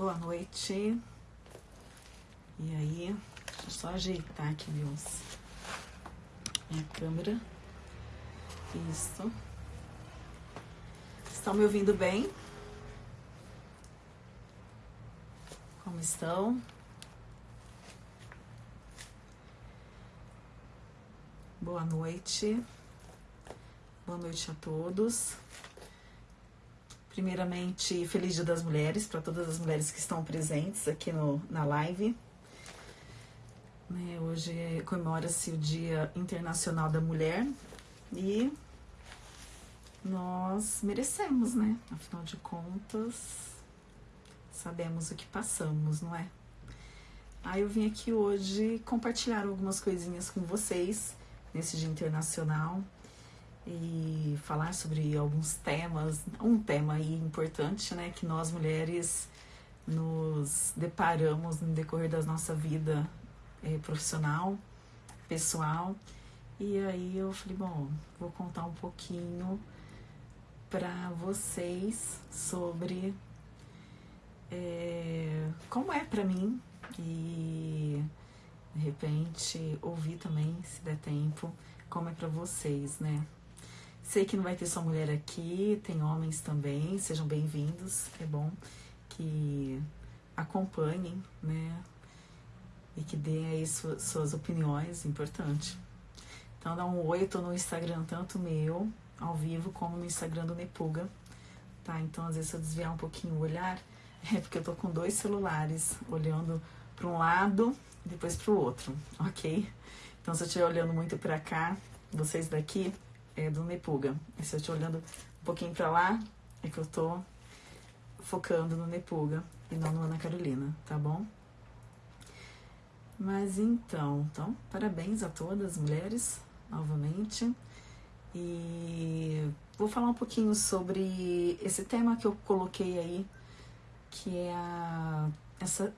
Boa noite. E aí, deixa eu só ajeitar aqui meus, minha câmera. Isso. Estão me ouvindo bem? Como estão? Boa noite. Boa noite a todos. Primeiramente, feliz Dia das Mulheres para todas as mulheres que estão presentes aqui no, na live. Né, hoje comemora-se o Dia Internacional da Mulher e nós merecemos, né? Afinal de contas, sabemos o que passamos, não é? Aí eu vim aqui hoje compartilhar algumas coisinhas com vocês nesse Dia Internacional e falar sobre alguns temas, um tema aí importante, né, que nós mulheres nos deparamos no decorrer da nossa vida é, profissional, pessoal. E aí eu falei, bom, vou contar um pouquinho para vocês sobre é, como é para mim e de repente ouvir também, se der tempo, como é para vocês, né? Sei que não vai ter só mulher aqui, tem homens também, sejam bem-vindos, é bom que acompanhem, né? E que deem aí suas, suas opiniões, importante. Então dá um oi, tô no Instagram tanto meu, ao vivo, como no Instagram do Nepuga, tá? Então às vezes se eu desviar um pouquinho o olhar, é porque eu tô com dois celulares, olhando para um lado depois para o outro, ok? Então se eu estiver olhando muito para cá, vocês daqui, é, do Nepuga. E se eu estou olhando um pouquinho para lá, é que eu estou focando no Nepuga e não no Ana Carolina, tá bom? Mas então, então, parabéns a todas as mulheres, novamente. E vou falar um pouquinho sobre esse tema que eu coloquei aí, que é a, essa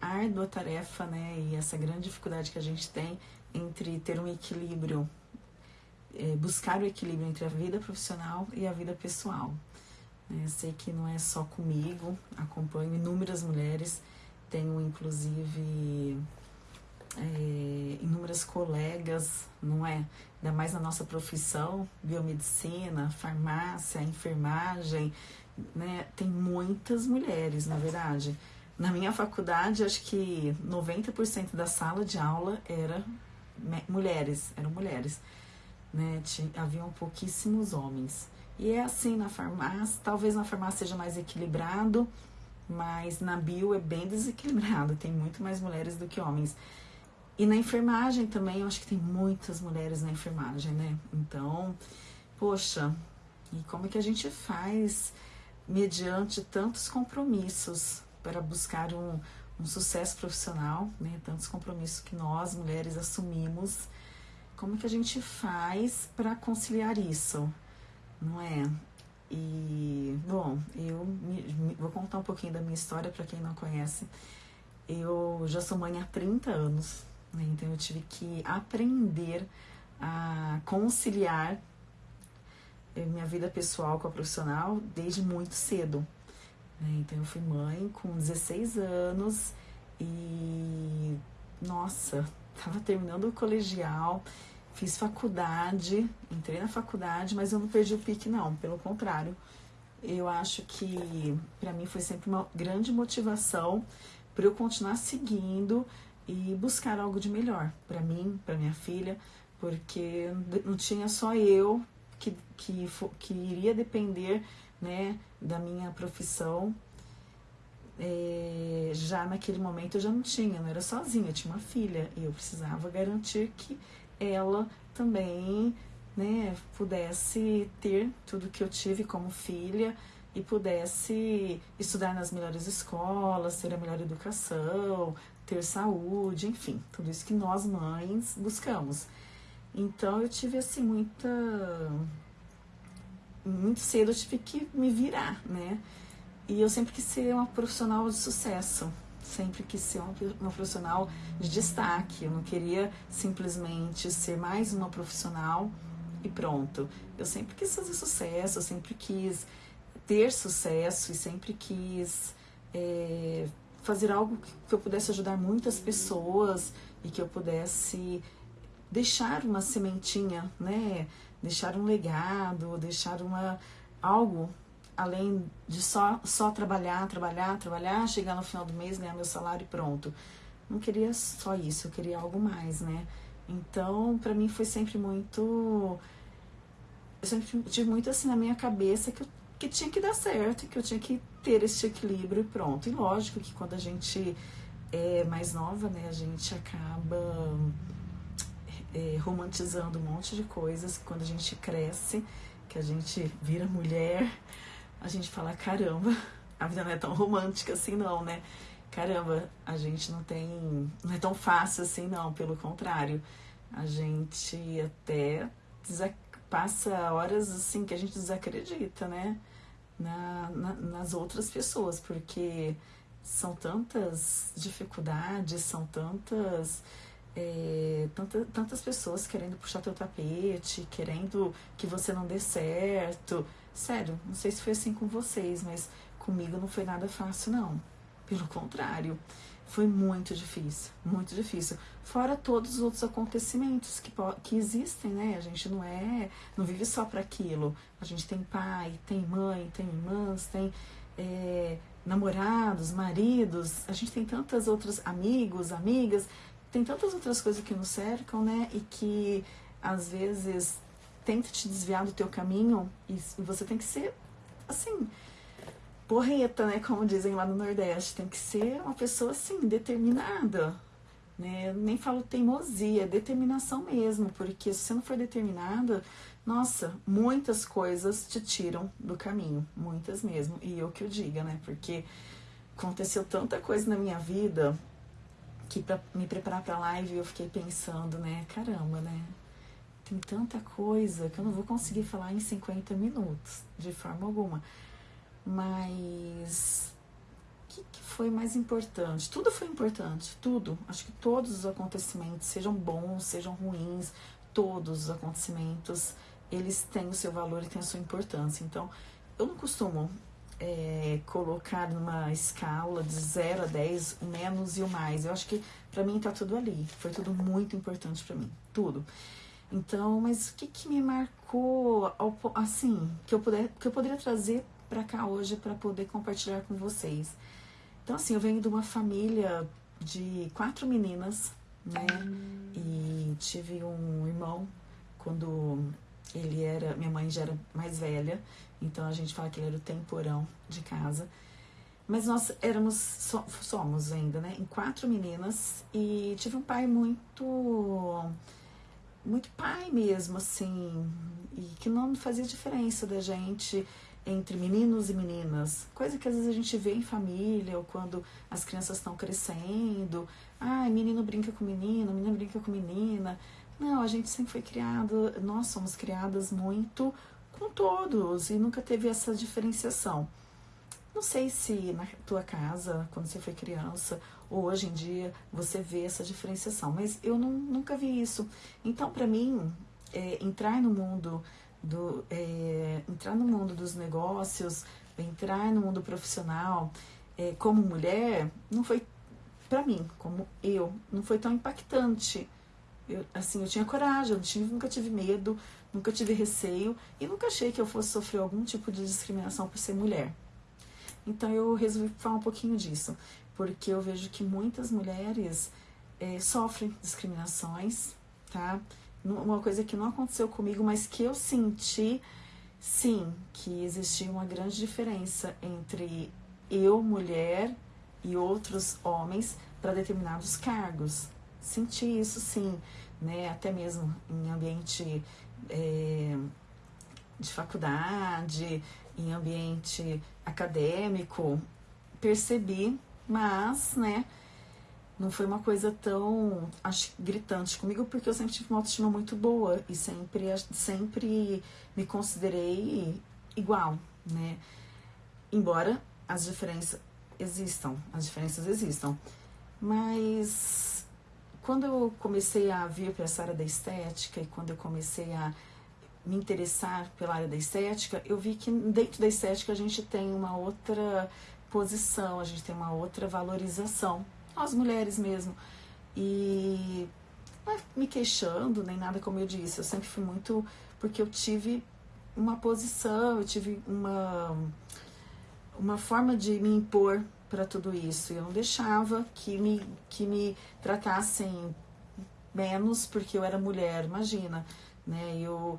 árdua tarefa, né, e essa grande dificuldade que a gente tem entre ter um equilíbrio é, buscar o equilíbrio entre a vida profissional e a vida pessoal. É, sei que não é só comigo, acompanho inúmeras mulheres, tenho inclusive é, inúmeras colegas, não é? Ainda mais na nossa profissão, biomedicina, farmácia, enfermagem, né? Tem muitas mulheres, na verdade. Na minha faculdade, acho que 90% da sala de aula era mulheres, eram mulheres né? Haviam pouquíssimos homens. E é assim na farmácia, talvez na farmácia seja mais equilibrado, mas na bio é bem desequilibrado, tem muito mais mulheres do que homens. E na enfermagem também, eu acho que tem muitas mulheres na enfermagem, né? Então, poxa, e como é que a gente faz mediante tantos compromissos para buscar um, um sucesso profissional, né? Tantos compromissos que nós, mulheres, assumimos como que a gente faz para conciliar isso, não é? E, bom, eu me, me, vou contar um pouquinho da minha história para quem não conhece. Eu já sou mãe há 30 anos, né? então eu tive que aprender a conciliar eh, minha vida pessoal com a profissional desde muito cedo. Né? Então eu fui mãe com 16 anos e, nossa, estava terminando o colegial Fiz faculdade, entrei na faculdade, mas eu não perdi o pique, não. Pelo contrário, eu acho que para mim foi sempre uma grande motivação para eu continuar seguindo e buscar algo de melhor para mim, para minha filha, porque não tinha só eu que, que, que iria depender né, da minha profissão. É, já naquele momento eu já não tinha, não era sozinha, eu tinha uma filha e eu precisava garantir que ela também né, pudesse ter tudo que eu tive como filha e pudesse estudar nas melhores escolas, ter a melhor educação, ter saúde, enfim, tudo isso que nós mães buscamos. Então eu tive assim muita muito cedo eu tive que me virar, né? E eu sempre quis ser uma profissional de sucesso sempre quis ser uma, profissional de destaque. Eu não queria simplesmente ser mais uma profissional e pronto. Eu sempre quis fazer sucesso, eu sempre quis ter sucesso e sempre quis é, fazer algo que eu pudesse ajudar muitas pessoas e que eu pudesse deixar uma sementinha, né? Deixar um legado, deixar uma algo além de só só trabalhar, trabalhar, trabalhar, chegar no final do mês, ganhar meu salário e pronto. Não queria só isso, eu queria algo mais, né? Então, para mim foi sempre muito eu sempre tive muito assim na minha cabeça que eu que tinha que dar certo, que eu tinha que ter esse equilíbrio e pronto. E lógico que quando a gente é mais nova, né, a gente acaba é, romantizando um monte de coisas. Quando a gente cresce, que a gente vira mulher, a gente fala: caramba, a vida não é tão romântica assim, não, né? Caramba, a gente não tem. Não é tão fácil assim, não, pelo contrário. A gente até passa horas assim que a gente desacredita, né? na, na, nas outras pessoas, porque são tantas dificuldades, são tantas, é, tanta, tantas pessoas querendo puxar teu tapete, querendo que você não dê certo. Sério, não sei se foi assim com vocês, mas comigo não foi nada fácil, não. Pelo contrário. Foi muito difícil, muito difícil. Fora todos os outros acontecimentos que, que existem, né? A gente não é, não vive só para aquilo. A gente tem pai, tem mãe, tem irmãs, tem é, namorados, maridos. A gente tem tantas outras amigos, amigas. Tem tantas outras coisas que nos cercam, né? E que às vezes tenta te desviar do teu caminho e você tem que ser assim porreta, né? Como dizem lá no Nordeste. Tem que ser uma pessoa assim, determinada. Né? Nem falo teimosia, determinação mesmo, porque se você não for determinada, nossa, muitas coisas te tiram do caminho, muitas mesmo. E eu que o diga, né? Porque aconteceu tanta coisa na minha vida que para me preparar para a live eu fiquei pensando, né? Caramba, né? Tem tanta coisa que eu não vou conseguir falar em 50 minutos, de forma alguma. Mas o que, que, foi mais importante? Tudo foi importante, tudo. Acho que todos os acontecimentos, sejam bons, sejam ruins, todos os acontecimentos, eles têm o seu valor e têm a sua importância. Então, eu não costumo é, colocar numa escala de 0 a 10 o menos e o mais. Eu acho que para mim tá tudo ali. Foi tudo muito importante para mim, tudo. Então, mas o que, que me marcou, assim, que eu, puder, que eu poderia trazer para cá hoje para poder compartilhar com vocês. Então, assim, eu venho de uma família de quatro meninas, né? E tive um irmão quando ele era. Minha mãe já era mais velha, então a gente fala que ele era o temporão de casa. Mas nós éramos, somos ainda, né? Em quatro meninas e tive um pai muito. Muito pai mesmo, assim, e que não fazia diferença da gente entre meninos e meninas, coisa que às vezes a gente vê em família ou quando as crianças estão crescendo. Ah, menino brinca com menino, menina brinca com menina. Não, a gente sempre foi criado, nós somos criadas muito com todos e nunca teve essa diferenciação. Não sei se na tua casa, quando você foi criança, ou hoje em dia, você vê essa diferenciação, mas eu não, nunca vi isso. Então, para mim, é, entrar no mundo do é, entrar no mundo dos negócios, entrar no mundo profissional é, como mulher, não foi para mim, como eu, não foi tão impactante. Eu, assim, eu tinha coragem, eu tive, nunca tive medo, nunca tive receio e nunca achei que eu fosse sofrer algum tipo de discriminação por ser mulher. Então eu resolvi falar um pouquinho disso, porque eu vejo que muitas mulheres é, sofrem discriminações, tá? uma coisa que não aconteceu comigo, mas que eu senti, sim, que existia uma grande diferença entre eu, mulher, e outros homens para determinados cargos. Senti isso, sim, né? Até mesmo em ambiente é, de faculdade, em ambiente acadêmico, percebi, mas, né? não foi uma coisa tão acho, gritante comigo, porque eu sempre tive uma autoestima muito boa e sempre, sempre me considerei igual, né? Embora as diferenças existam, as diferenças existam. Mas quando eu comecei a vir para essa área da estética e quando eu comecei a me interessar pela área da estética, eu vi que dentro da estética a gente tem uma outra posição, a gente tem uma outra valorização, nós mulheres mesmo. E não é me queixando, nem nada como eu disse, eu sempre fui muito. Porque eu tive uma posição, eu tive uma, uma forma de me impor para tudo isso. Eu não deixava que me, que me tratassem menos porque eu era mulher, imagina, né? Eu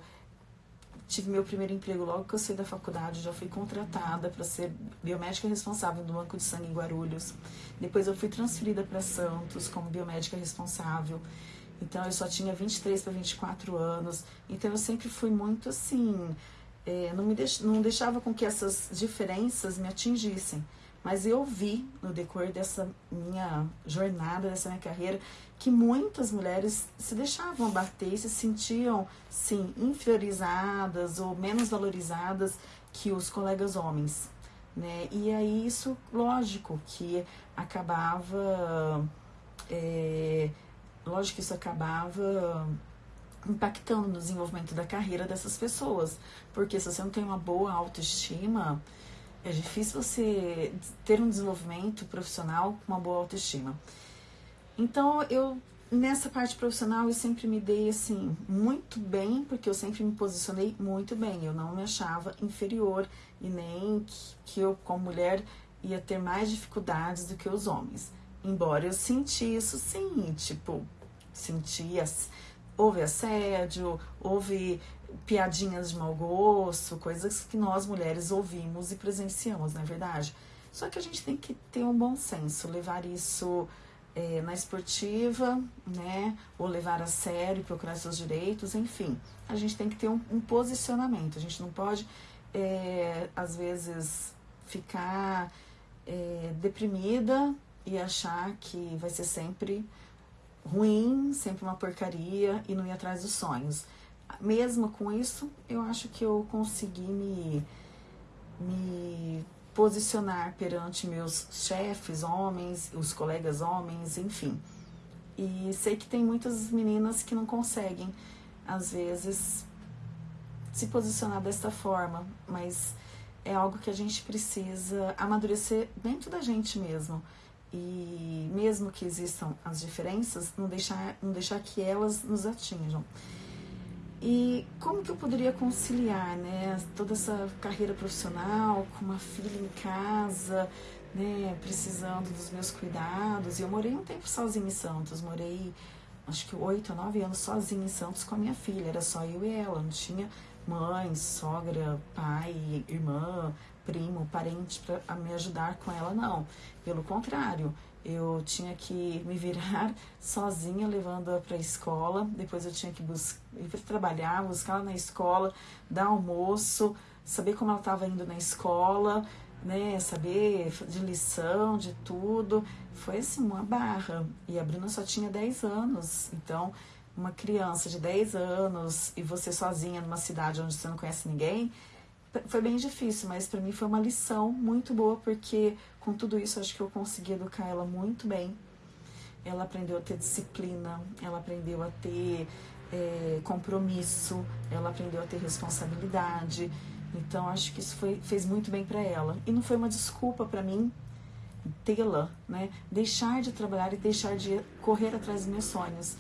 tive meu primeiro emprego logo que eu saí da faculdade, já fui contratada para ser biomédica responsável do Banco de Sangue em Guarulhos. Depois eu fui transferida para Santos como biomédica responsável. Então eu só tinha 23 para 24 anos. Então eu sempre fui muito assim, é, não me deix, não deixava com que essas diferenças me atingissem. Mas eu vi no decorrer dessa minha jornada, dessa minha carreira, que muitas mulheres se deixavam abater, se sentiam, sim, inferiorizadas ou menos valorizadas que os colegas homens. Né? E aí isso, lógico, que acabava. É, lógico que isso acabava impactando no desenvolvimento da carreira dessas pessoas. Porque se você não tem uma boa autoestima, é difícil você ter um desenvolvimento profissional com uma boa autoestima. Então, eu nessa parte profissional eu sempre me dei assim muito bem, porque eu sempre me posicionei muito bem. Eu não me achava inferior e nem que, que eu como mulher ia ter mais dificuldades do que os homens. Embora eu senti isso sim, tipo, sentia houve assédio, houve piadinhas de mau gosto, coisas que nós mulheres ouvimos e presenciamos, não é verdade? Só que a gente tem que ter um bom senso, levar isso é, na esportiva, né? Ou levar a sério, procurar seus direitos, enfim. A gente tem que ter um, um posicionamento. A gente não pode, é, às vezes, ficar é, deprimida e achar que vai ser sempre ruim, sempre uma porcaria e não ir atrás dos sonhos. Mesmo com isso, eu acho que eu consegui me, me posicionar perante meus chefes, homens, os colegas homens, enfim. E sei que tem muitas meninas que não conseguem, às vezes, se posicionar desta forma, mas é algo que a gente precisa amadurecer dentro da gente mesmo e mesmo que existam as diferenças, não deixar, não deixar que elas nos atinjam. E como que eu poderia conciliar, né, toda essa carreira profissional com uma filha em casa, né, precisando dos meus cuidados? Eu morei um tempo sozinha em Santos, morei acho que oito ou nove anos sozinha em Santos com a minha filha, era só eu e ela, não tinha mãe, sogra, pai, irmã, primo, parente para me ajudar com ela, não. Pelo contrário, eu tinha que me virar sozinha, levando-a para a escola. Depois eu tinha que buscar, ir para trabalhar, buscar ela na escola, dar almoço, saber como ela estava indo na escola, né? Saber de lição, de tudo. Foi assim, uma barra. E a Bruna só tinha 10 anos, então uma criança de 10 anos e você sozinha numa cidade onde você não conhece ninguém, foi bem difícil, mas para mim foi uma lição muito boa, porque com tudo isso acho que eu consegui educar ela muito bem. Ela aprendeu a ter disciplina, ela aprendeu a ter é, compromisso, ela aprendeu a ter responsabilidade. Então acho que isso foi, fez muito bem para ela. E não foi uma desculpa para mim tê-la, né? Deixar de trabalhar e deixar de correr atrás dos meus sonhos.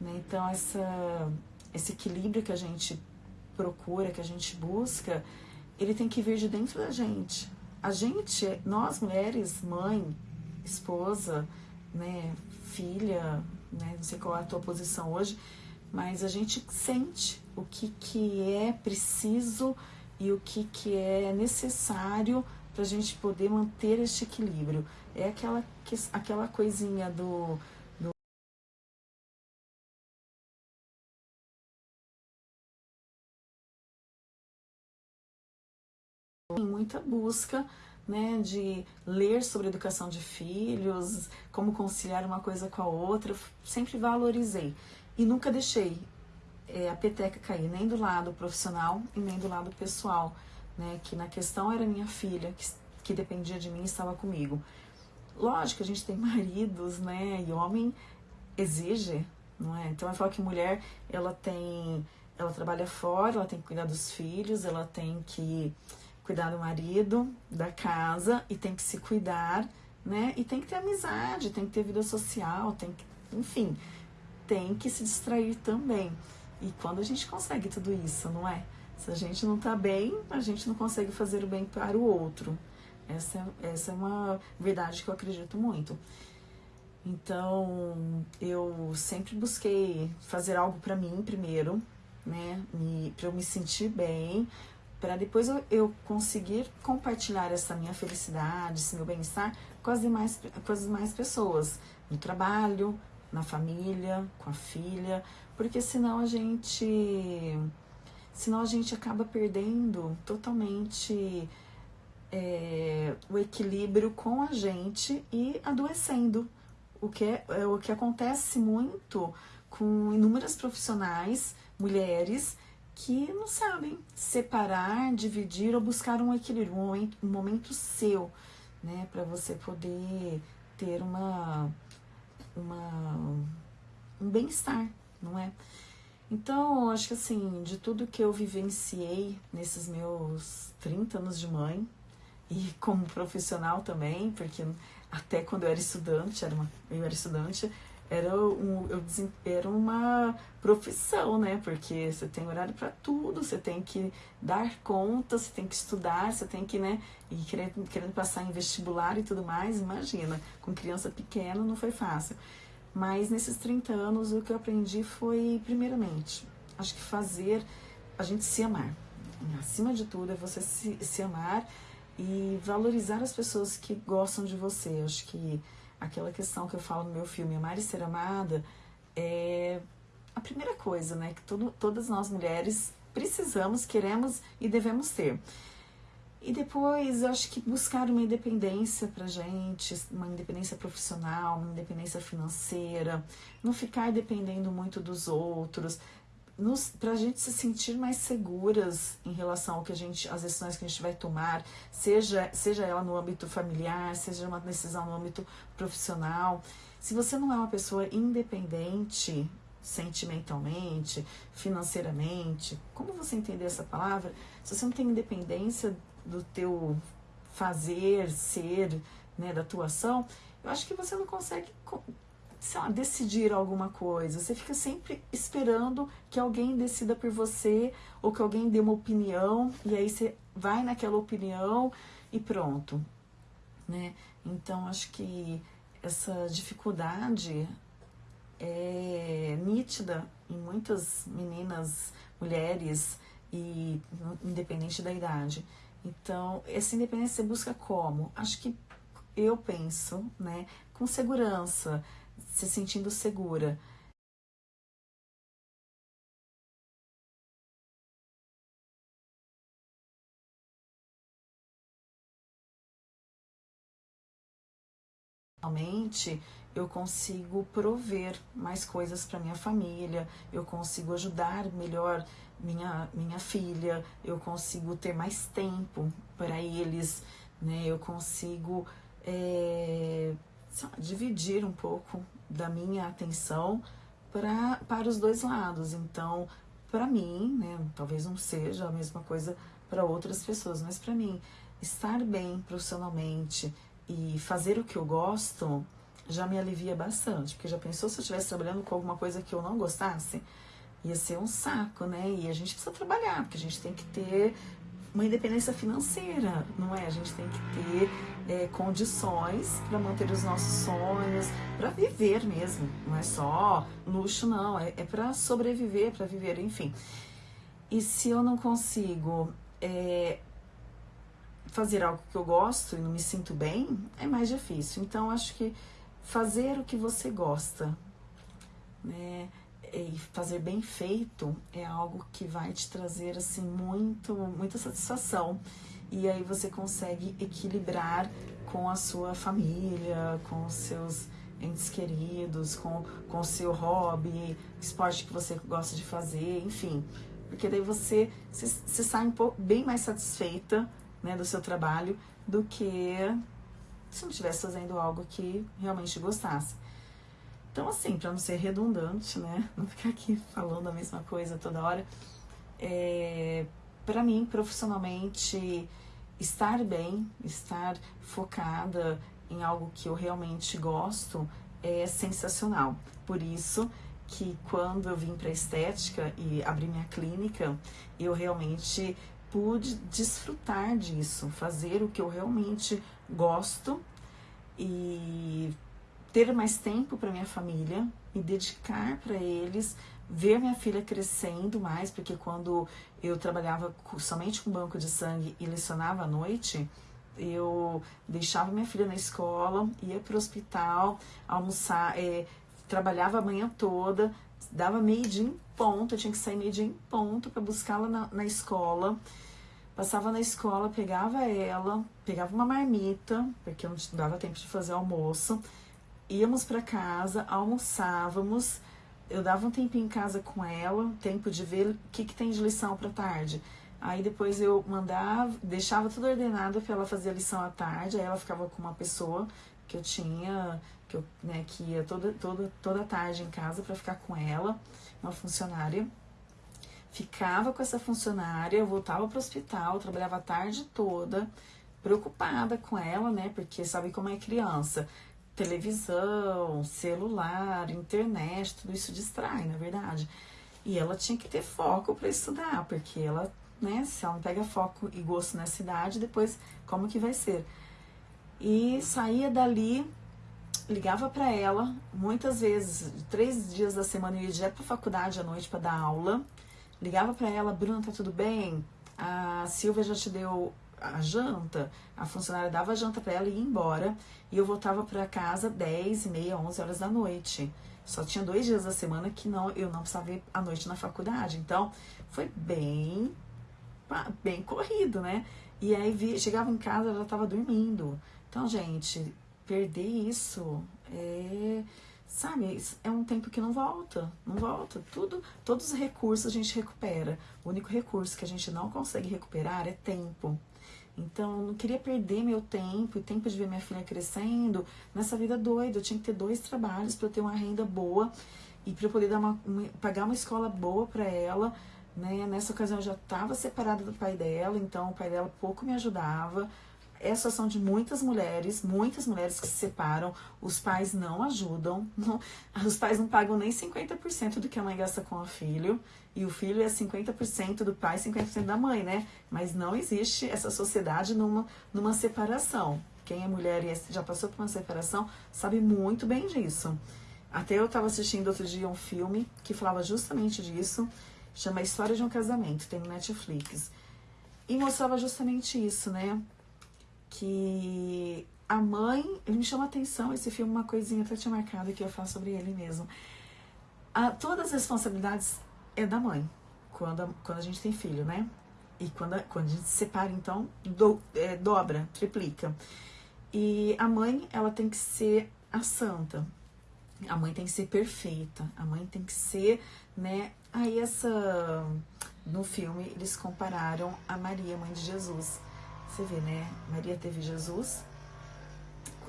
Né? Então essa, esse equilíbrio que a gente procura, que a gente busca, ele tem que vir de dentro da gente. A gente, nós mulheres, mãe, esposa, né, filha, né, não sei qual é a tua posição hoje, mas a gente sente o que, que é preciso e o que, que é necessário para a gente poder manter este equilíbrio. É aquela, aquela coisinha do muita busca né, de ler sobre educação de filhos, como conciliar uma coisa com a outra, sempre valorizei e nunca deixei é, a peteca cair nem do lado profissional e nem do lado pessoal, né, que na questão era minha filha, que, que dependia de mim e estava comigo. Lógico, a gente tem maridos, né, e homem exige, não é? Então eu falo que mulher, ela tem, ela trabalha fora, ela tem que cuidar dos filhos, ela tem que cuidar do marido, da casa e tem que se cuidar, né? E tem que ter amizade, tem que ter vida social, tem que, enfim, tem que se distrair também. E quando a gente consegue tudo isso, não é? Se a gente não tá bem, a gente não consegue fazer o bem para o outro. Essa, essa é uma verdade que eu acredito muito. Então, eu sempre busquei fazer algo para mim primeiro, né? Para eu me sentir bem, para depois eu, eu, conseguir compartilhar essa minha felicidade, esse meu bem-estar com as demais com as demais pessoas, no trabalho, na família, com a filha, porque senão a gente senão a gente acaba perdendo totalmente é, o equilíbrio com a gente e adoecendo. O que, é, é, o que acontece muito com inúmeras profissionais, mulheres, que não sabem separar, dividir ou buscar um equilíbrio, um momento, um momento seu, né, para você poder ter uma, uma um bem-estar, não é? Então, acho que assim, de tudo que eu vivenciei nesses meus 30 anos de mãe, e como profissional também, porque até quando eu era estudante, era uma, eu era estudante, era, um, eu, era uma profissão, né? Porque você tem horário para tudo, você tem que dar conta, você tem que estudar, você tem que, né? E querendo, querendo passar em vestibular e tudo mais, imagina, com criança pequena não foi fácil. Mas nesses 30 anos o que eu aprendi foi, primeiramente, acho que fazer a gente se amar. Acima de tudo é você se, se amar e valorizar as pessoas que gostam de você. Acho que aquela questão que eu falo no meu filme, Amar e Ser Amada, é a primeira coisa, né, que todo, todas nós mulheres precisamos, queremos e devemos ter. E depois, eu acho que buscar uma independência pra gente, uma independência profissional, uma independência financeira, não ficar dependendo muito dos outros, para a gente se sentir mais seguras em relação ao que a gente, as decisões que a gente vai tomar, seja, seja ela no âmbito familiar, seja uma decisão no âmbito profissional. Se você não é uma pessoa independente sentimentalmente, financeiramente, como você entender essa palavra? Se você não tem independência do teu fazer, ser, né, da tua ação, eu acho que você não consegue sei lá, decidir alguma coisa. Você fica sempre esperando que alguém decida por você ou que alguém dê uma opinião e aí você vai naquela opinião e pronto, né? Então acho que essa dificuldade é nítida em muitas meninas, mulheres e independente da idade. Então, essa independência você busca como? Acho que eu penso, né, com segurança, se sentindo segura. Realmente eu consigo prover mais coisas para minha família, eu consigo ajudar melhor minha, minha filha, eu consigo ter mais tempo para eles, né? Eu consigo é, dividir um pouco da minha atenção pra, para os dois lados. Então, para mim, né, talvez não seja a mesma coisa para outras pessoas, mas para mim, estar bem profissionalmente e fazer o que eu gosto já me alivia bastante, porque já pensou se eu estivesse trabalhando com alguma coisa que eu não gostasse? Ia ser um saco, né? E a gente precisa trabalhar, porque a gente tem que ter uma independência financeira, não é? A gente tem que ter é, condições para manter os nossos sonhos, para viver mesmo. Não é só luxo, não. É, é para sobreviver, para viver, enfim. E se eu não consigo é, fazer algo que eu gosto e não me sinto bem, é mais difícil. Então, acho que fazer o que você gosta, né? E fazer bem feito é algo que vai te trazer assim muito muita satisfação e aí você consegue equilibrar com a sua família, com os seus entes queridos, com, com o seu hobby, esporte que você gosta de fazer, enfim. Porque daí você se, se sai um pouco bem mais satisfeita né, do seu trabalho do que se não estivesse fazendo algo que realmente gostasse. Então, assim, para não ser redundante, né? Não ficar aqui falando a mesma coisa toda hora. É, para mim, profissionalmente, estar bem, estar focada em algo que eu realmente gosto é sensacional. Por isso que quando eu vim para estética e abri minha clínica, eu realmente pude desfrutar disso, fazer o que eu realmente gosto e ter mais tempo para minha família, me dedicar para eles, ver minha filha crescendo mais, porque quando eu trabalhava somente com banco de sangue e lecionava à noite, eu deixava minha filha na escola, ia para o hospital, almoçar, é, trabalhava a manhã toda, dava meio-dia em ponto, eu tinha que sair meio-dia em ponto para buscá-la na, na escola. Passava na escola, pegava ela, pegava uma marmita, porque eu não dava tempo de fazer almoço. Íamos para casa, almoçávamos. Eu dava um tempinho em casa com ela, tempo de ver o que, que tem de lição para tarde. Aí depois eu mandava, deixava tudo ordenado para ela fazer a lição à tarde. Aí ela ficava com uma pessoa que eu tinha, que eu, né, que ia toda toda toda tarde em casa para ficar com ela, uma funcionária. Ficava com essa funcionária, eu voltava para o hospital, trabalhava a tarde toda, preocupada com ela, né? Porque sabe como é criança. Televisão, celular, internet, tudo isso distrai, na é verdade. E ela tinha que ter foco para estudar, porque ela né? Se ela não pega foco e gosto na cidade, depois como que vai ser? E saía dali, ligava para ela, muitas vezes, três dias da semana eu ia direto para faculdade à noite para dar aula. Ligava para ela, Bruna, tá tudo bem? A Silvia já te deu a janta, a funcionária dava a janta para ela e ia embora. E eu voltava para casa 10 e meia, 11 horas da noite. Só tinha dois dias da semana que não, eu não precisava ir à noite na faculdade. Então, foi bem bem corrido, né? E aí vi, chegava em casa, ela estava dormindo. Então, gente, perder isso é, sabe, é um tempo que não volta, não volta. Tudo, todos os recursos a gente recupera. O único recurso que a gente não consegue recuperar é tempo. Então, eu não queria perder meu tempo e tempo de ver minha filha crescendo nessa vida doida. Eu tinha que ter dois trabalhos para ter uma renda boa e para poder dar uma, uma, pagar uma escola boa para ela né? Nessa ocasião eu já estava separada do pai dela, então o pai dela pouco me ajudava. É a situação de muitas mulheres, muitas mulheres que se separam, os pais não ajudam, não, os pais não pagam nem 50% do que a mãe gasta com o filho, e o filho é 50% do pai, 50% da mãe, né? Mas não existe essa sociedade numa, numa separação. Quem é mulher e já passou por uma separação sabe muito bem disso. Até eu estava assistindo outro dia um filme que falava justamente disso, Chama História de um Casamento, tem no Netflix. E mostrava justamente isso, né? Que a mãe. Ele me chama atenção esse filme, uma coisinha até tinha marcado que eu falo sobre ele mesmo. A, todas as responsabilidades é da mãe, quando a, quando a gente tem filho, né? E quando a, quando a gente se separa, então, do, é, dobra, triplica. E a mãe, ela tem que ser a santa. A mãe tem que ser perfeita. A mãe tem que ser, né, Aí essa no filme eles compararam a Maria, mãe de Jesus. Você vê, né? Maria teve Jesus,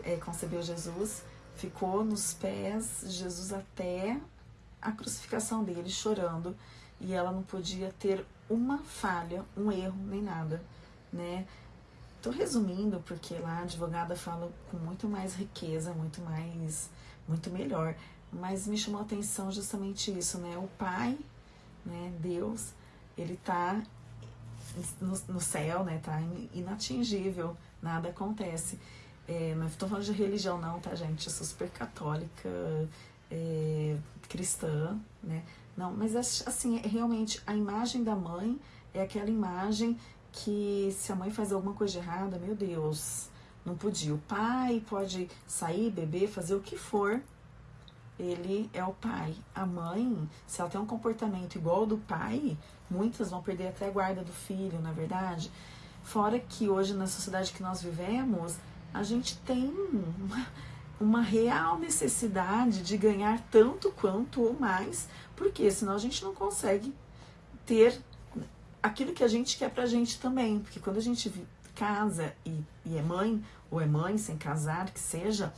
é, concebeu Jesus, ficou nos pés de Jesus até a crucificação dele, chorando, e ela não podia ter uma falha, um erro, nem nada, né? Tô resumindo porque lá a advogada fala com muito mais riqueza, muito mais, muito melhor. Mas me chamou a atenção justamente isso, né? O pai, né? Deus, ele tá no, no céu, né? Tá inatingível, nada acontece. É, não estou falando de religião não, tá, gente? Eu sou super católica, é, cristã, né? Não, mas assim, é realmente a imagem da mãe é aquela imagem que se a mãe faz alguma coisa errada, meu Deus, não podia. O pai pode sair, beber, fazer o que for, ele é o pai. A mãe, se ela tem um comportamento igual ao do pai, muitas vão perder até a guarda do filho, na é verdade. Fora que hoje, na sociedade que nós vivemos, a gente tem uma, uma real necessidade de ganhar tanto quanto ou mais, porque senão a gente não consegue ter aquilo que a gente quer pra gente também. Porque quando a gente casa e, e é mãe, ou é mãe sem casar, que seja,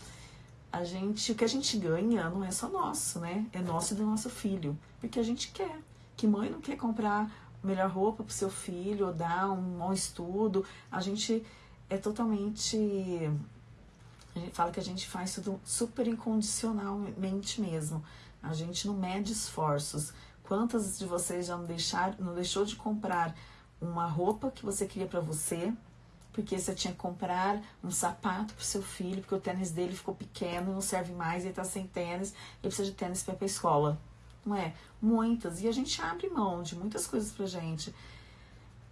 a gente, o que a gente ganha não é só nosso, né? É nosso e do nosso filho. Porque a gente quer. Que mãe não quer comprar melhor roupa para o seu filho, dar um bom estudo. A gente é totalmente. A gente fala que a gente faz tudo super incondicionalmente mesmo. A gente não mede esforços. Quantas de vocês já não, deixar, não deixou de comprar uma roupa que você queria para você, porque você tinha que comprar um sapato para seu filho, porque o tênis dele ficou pequeno, não serve mais, ele está sem tênis, ele precisa de tênis para ir para a escola. Não é? Muitas. E a gente abre mão de muitas coisas pra gente.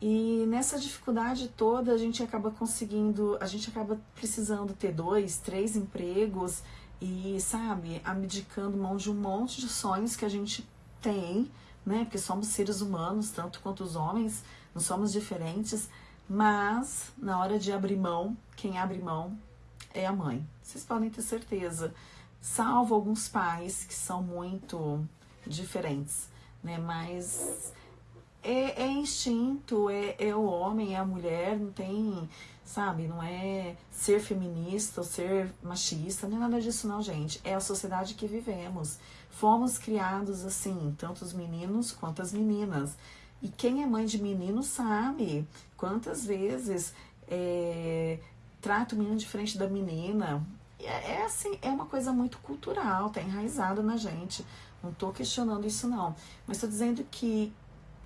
E nessa dificuldade toda, a gente acaba conseguindo, a gente acaba precisando ter dois, três empregos e, sabe, abdicando mão de um monte de sonhos que a gente tem, né? Porque somos seres humanos, tanto quanto os homens, não somos diferentes, mas na hora de abrir mão, quem abre mão é a mãe. Vocês podem ter certeza. Salvo alguns pais que são muito diferentes, né? Mas é, é instinto, é, é o homem, é a mulher, não tem, sabe, não é ser feminista ou ser machista, não é nada disso não, gente. É a sociedade que vivemos. Fomos criados assim, tanto os meninos quanto as meninas. E quem é mãe de menino sabe quantas vezes é, trata o menino diferente da menina. É, é assim, é uma coisa muito cultural, tá enraizada na gente. Não estou questionando isso não, mas estou dizendo que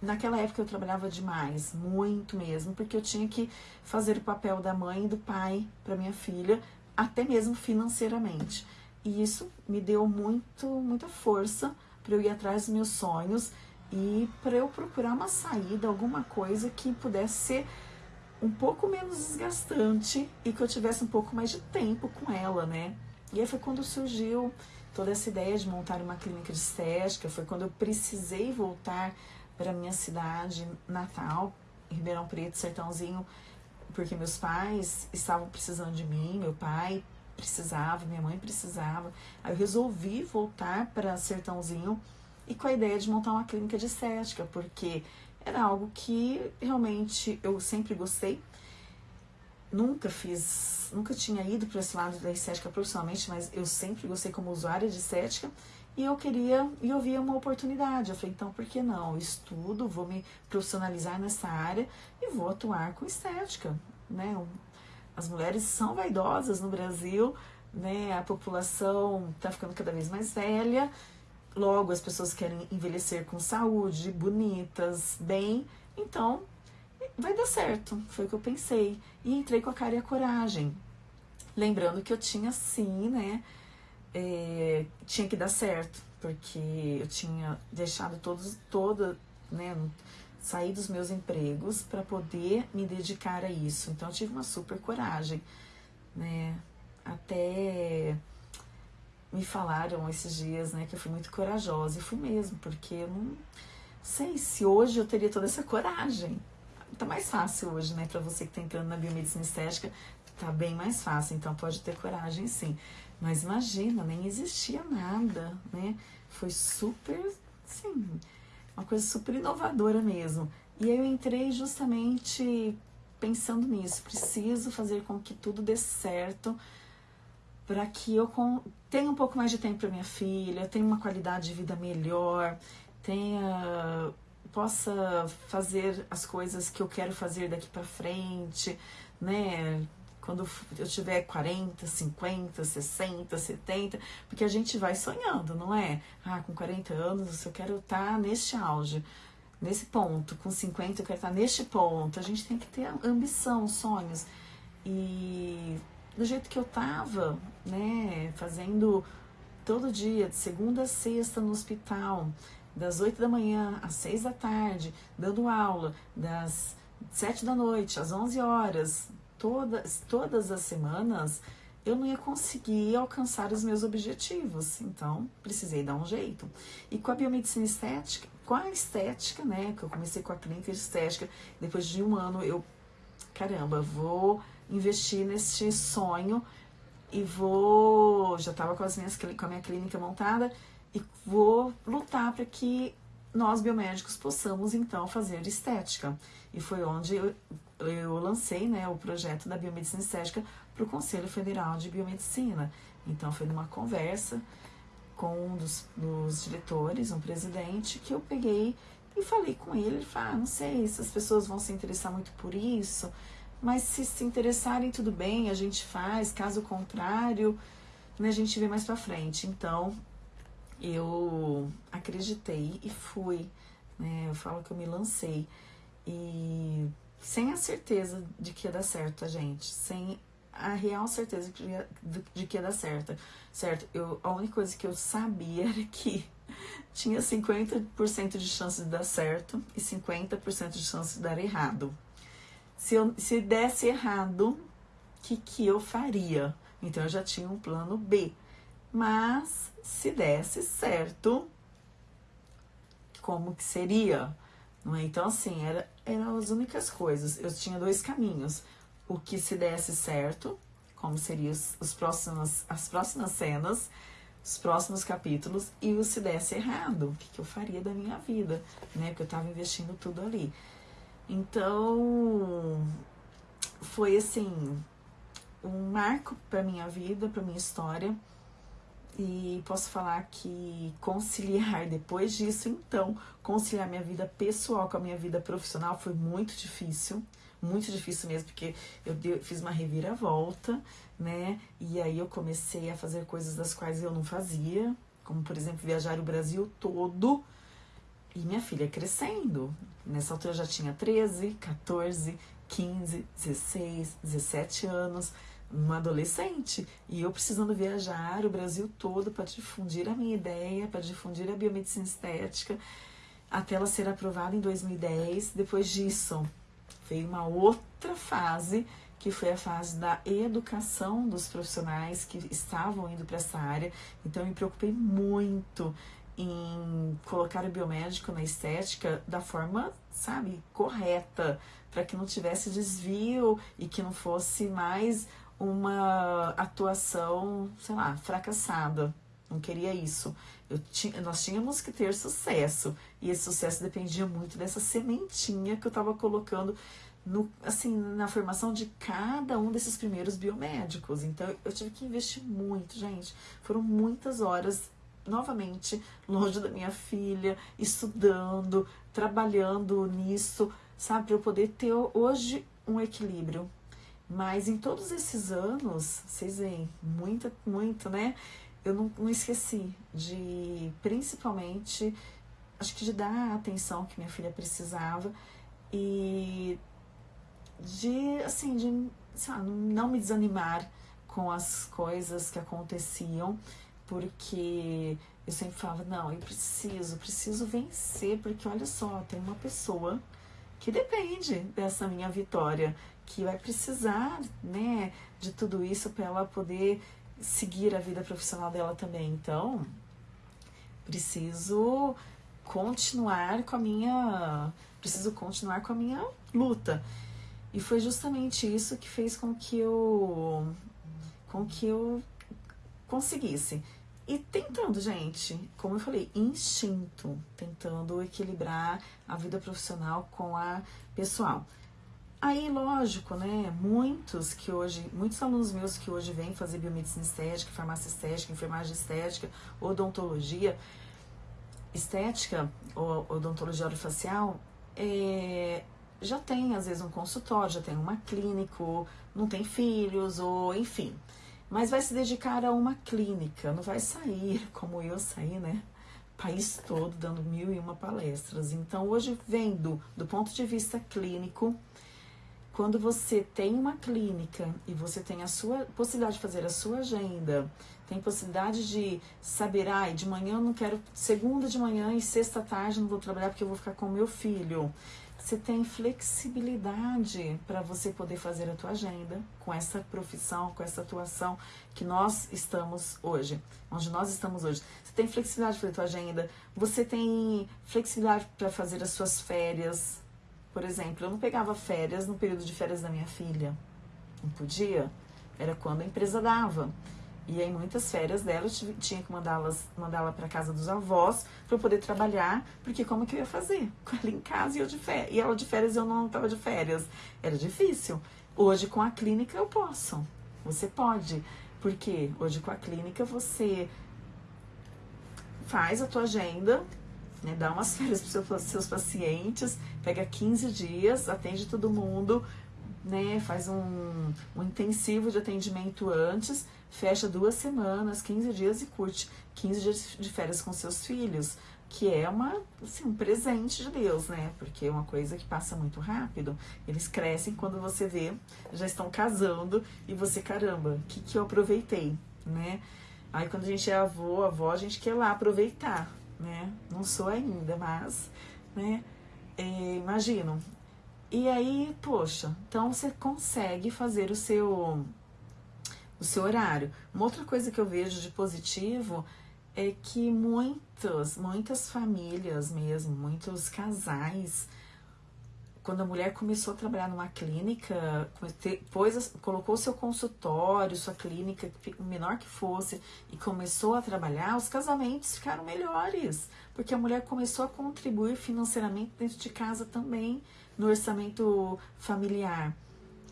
naquela época eu trabalhava demais, muito mesmo, porque eu tinha que fazer o papel da mãe e do pai para minha filha, até mesmo financeiramente. E isso me deu muito, muita força para eu ir atrás dos meus sonhos e para eu procurar uma saída, alguma coisa que pudesse ser um pouco menos desgastante e que eu tivesse um pouco mais de tempo com ela, né? E aí foi quando surgiu toda essa ideia de montar uma clínica de estética, foi quando eu precisei voltar para minha cidade natal, Ribeirão Preto, Sertãozinho, porque meus pais estavam precisando de mim, meu pai precisava, minha mãe precisava. Aí eu resolvi voltar para Sertãozinho e com a ideia de montar uma clínica de estética, porque era algo que realmente eu sempre gostei. Nunca fiz, nunca tinha ido para esse lado da estética profissionalmente, mas eu sempre gostei como usuária de estética e eu queria, e eu via uma oportunidade. Eu falei, então por que não? Eu estudo, vou me profissionalizar nessa área e vou atuar com estética, né? As mulheres são vaidosas no Brasil, né? A população está ficando cada vez mais velha Logo, as pessoas querem envelhecer com saúde, bonitas, bem. Então, vai dar certo. Foi o que eu pensei. E entrei com a cara e a coragem. Lembrando que eu tinha sim, né? É, tinha que dar certo. Porque eu tinha deixado todos, toda, né? Sair dos meus empregos para poder me dedicar a isso. Então, eu tive uma super coragem, né? Até me falaram esses dias, né, que eu fui muito corajosa. E fui mesmo, porque eu não sei se hoje eu teria toda essa coragem. Tá mais fácil hoje, né, para você que tá entrando na biomedicina estética, tá bem mais fácil, então pode ter coragem sim. Mas imagina, nem existia nada, né? Foi super, sim, uma coisa super inovadora mesmo. E aí eu entrei justamente pensando nisso, preciso fazer com que tudo dê certo para que eu tenha um pouco mais de tempo para minha filha, tenha uma qualidade de vida melhor, tenha possa fazer as coisas que eu quero fazer daqui para frente, né? Quando eu tiver 40, 50, 60, 70, porque a gente vai sonhando, não é? Ah, com 40 anos eu quero estar tá neste auge, nesse ponto. Com 50 eu quero estar tá neste ponto. A gente tem que ter ambição, sonhos. E do jeito que eu tava, né, fazendo todo dia, de segunda a sexta no hospital, das 8 da manhã às 6 da tarde, dando aula, das 7 da noite às 11 horas, todas, todas as semanas, eu não ia conseguir alcançar os meus objetivos. Então, precisei dar um jeito. E com a biomedicina estética, com a estética, né, que eu comecei com a clínica estética, depois de um ano eu, caramba, vou investir neste sonho e vou. Já estava com, as minhas, com a minha clínica montada e vou lutar para que nós biomédicos possamos então fazer estética. E foi onde eu, eu lancei né, o projeto da biomedicina estética para o Conselho Federal de Biomedicina. Então foi numa conversa com um dos, dos diretores, um presidente, que eu peguei E falei com ele, ele falou, ah, não sei se as pessoas vão se interessar muito por isso, mas se se interessarem, tudo bem, a gente faz, caso contrário, né, a gente vê mais pra frente. Então, eu acreditei e fui, né, eu falo que eu me lancei. E sem a certeza de que ia dar certo, a gente, sem a real certeza de que ia, de que ia dar certo, certo? Eu, a única coisa que eu sabia era que tinha 50% de chance de dar certo e 50% de chance de dar errado. Se, eu, se desse errado, o que, que eu faria? Então eu já tinha um plano B. Mas se desse certo, como que seria? Não é? Então, assim, era, eram as únicas coisas. Eu tinha dois caminhos. O que se desse certo, como seriam os, os próximos, as próximas cenas, os próximos capítulos, e o se desse errado, o que, que eu faria da minha vida, né? Porque eu estava investindo tudo ali. Então, foi assim, um marco para minha vida, para minha história e posso falar que conciliar depois disso, então, conciliar minha vida pessoal com a minha vida profissional foi muito difícil, muito difícil mesmo, porque eu fiz uma reviravolta, né? E aí eu comecei a fazer coisas das quais eu não fazia, como por exemplo viajar o Brasil todo. E minha filha crescendo. Nessa altura eu já tinha 13, 14, 15, 16, 17 anos uma adolescente e eu precisando viajar o Brasil todo para difundir a minha ideia, para difundir a biomedicina estética, até ela ser aprovada em 2010. Depois disso, veio uma outra fase, que foi a fase da educação dos profissionais que estavam indo para essa área. Então, eu me preocupei muito em colocar o biomédico na estética da forma, sabe, correta, para que não tivesse desvio e que não fosse mais uma atuação, sei lá, fracassada. Não queria isso. Tinha, nós tínhamos que ter sucesso. E esse sucesso dependia muito dessa sementinha que eu estava colocando no, assim, na formação de cada um desses primeiros biomédicos. Então eu tive que investir muito, gente. Foram muitas horas, novamente, longe da minha filha, estudando, trabalhando nisso, sabe, para eu poder ter hoje um equilíbrio. Mas em todos esses anos, vocês veem, muito, muito, né? Eu não, não esqueci de, principalmente, acho que de dar a atenção que minha filha precisava e de, assim, de lá, não me desanimar com as coisas que aconteciam, porque eu sempre falava, não, eu preciso, preciso vencer, porque olha só, tem uma pessoa que depende dessa minha vitória que vai precisar, né, de tudo isso para ela poder seguir a vida profissional dela também. Então, preciso continuar com a minha preciso continuar com a minha luta. E foi justamente isso que fez com que eu com que eu conseguisse. E tentando, gente, como eu falei, instinto, tentando equilibrar a vida profissional com a pessoal. Aí, lógico, né? Muitos que hoje, muitos alunos meus que hoje vêm fazer biomedicina estética, farmácia estética, enfermagem estética, odontologia, estética ou odontologia orofacial, é, já tem às vezes um consultório, já tem uma clínica, não tem filhos, ou enfim. Mas vai se dedicar a uma clínica, não vai sair como eu saí, né? País todo dando mil e uma palestras. Então, hoje, vendo do ponto de vista clínico, quando você tem uma clínica e você tem a sua possibilidade de fazer a sua agenda, tem possibilidade de saber, ai, de manhã eu não quero, segunda de manhã e sexta tarde não vou trabalhar porque eu vou ficar com o meu filho. Você tem flexibilidade para você poder fazer a tua agenda com essa profissão, com essa atuação que nós estamos hoje, onde nós estamos hoje. Você tem flexibilidade para a tua agenda, você tem flexibilidade para fazer as suas férias, por exemplo, eu não pegava férias no período de férias da minha filha. Não podia. Era quando a empresa dava. E aí muitas férias dela eu tinha que mandá-las mandá-la para casa dos avós para eu poder trabalhar, porque como que eu ia fazer? Com ela em casa e eu de férias. E ela de férias eu não estava de férias. Era difícil. Hoje com a clínica eu posso. Você pode. Porque hoje com a clínica você faz a tua agenda, né? Dá umas férias para seus pacientes, pega 15 dias, atende todo mundo, né? Faz um, um intensivo de atendimento antes, fecha duas semanas, 15 dias e curte 15 dias de férias com seus filhos, que é uma, assim, um presente de Deus, né? Porque é uma coisa que passa muito rápido. Eles crescem quando você vê, já estão casando e você, caramba, o que, que eu aproveitei, né? Aí quando a gente é avô, avó, a gente quer lá aproveitar, né? Não sou ainda, mas, né? É, imagino. E aí, poxa, então você consegue fazer o seu o seu horário. Uma outra coisa que eu vejo de positivo é que muitas, muitas famílias mesmo, muitos casais, quando a mulher começou a trabalhar numa clínica, depois colocou seu consultório, sua clínica, menor que fosse, e começou a trabalhar, os casamentos ficaram melhores, porque a mulher começou a contribuir financeiramente dentro de casa também, no orçamento familiar.